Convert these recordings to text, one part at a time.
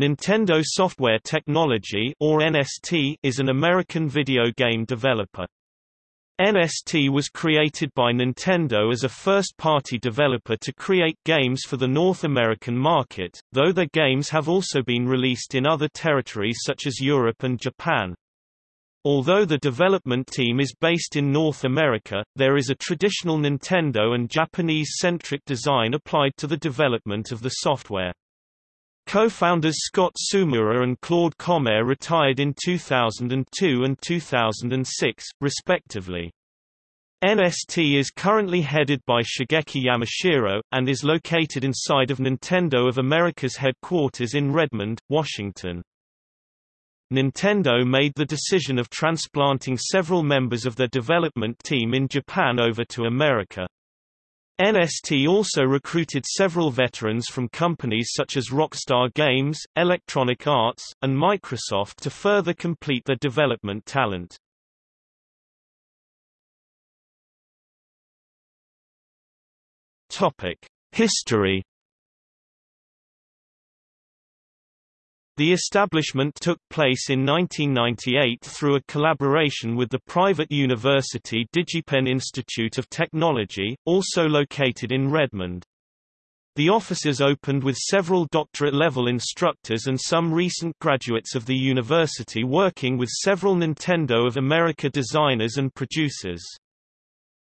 Nintendo Software Technology or NST is an American video game developer. NST was created by Nintendo as a first-party developer to create games for the North American market, though their games have also been released in other territories such as Europe and Japan. Although the development team is based in North America, there is a traditional Nintendo and Japanese-centric design applied to the development of the software. Co-founders Scott Tsumura and Claude Comair retired in 2002 and 2006, respectively. NST is currently headed by Shigeki Yamashiro, and is located inside of Nintendo of America's headquarters in Redmond, Washington. Nintendo made the decision of transplanting several members of their development team in Japan over to America. NST also recruited several veterans from companies such as Rockstar Games, Electronic Arts, and Microsoft to further complete their development talent. History The establishment took place in 1998 through a collaboration with the private university DigiPen Institute of Technology, also located in Redmond. The offices opened with several doctorate-level instructors and some recent graduates of the university working with several Nintendo of America designers and producers.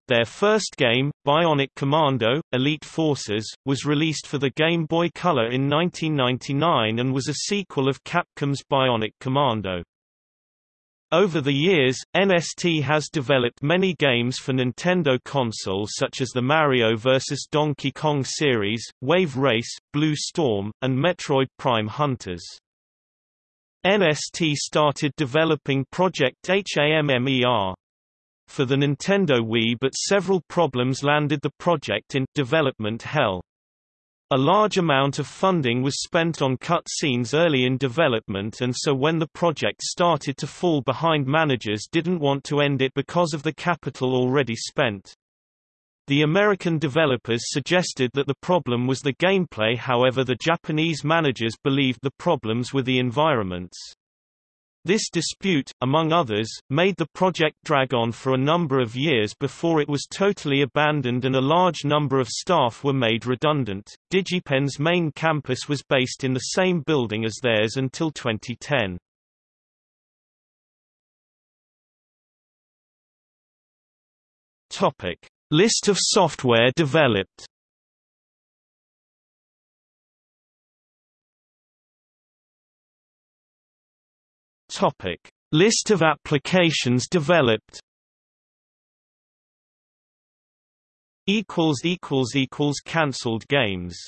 Their first game, Bionic Commando, Elite Forces, was released for the Game Boy Color in 1999 and was a sequel of Capcom's Bionic Commando. Over the years, NST has developed many games for Nintendo consoles such as the Mario vs. Donkey Kong series, Wave Race, Blue Storm, and Metroid Prime Hunters. NST started developing Project HAMMER, for the Nintendo Wii but several problems landed the project in development hell. A large amount of funding was spent on cut scenes early in development and so when the project started to fall behind managers didn't want to end it because of the capital already spent. The American developers suggested that the problem was the gameplay however the Japanese managers believed the problems were the environments. This dispute, among others, made the project drag on for a number of years before it was totally abandoned and a large number of staff were made redundant. DigiPen's main campus was based in the same building as theirs until 2010. Topic: List of software developed. Topic: List of applications developed. Equals equals equals cancelled games.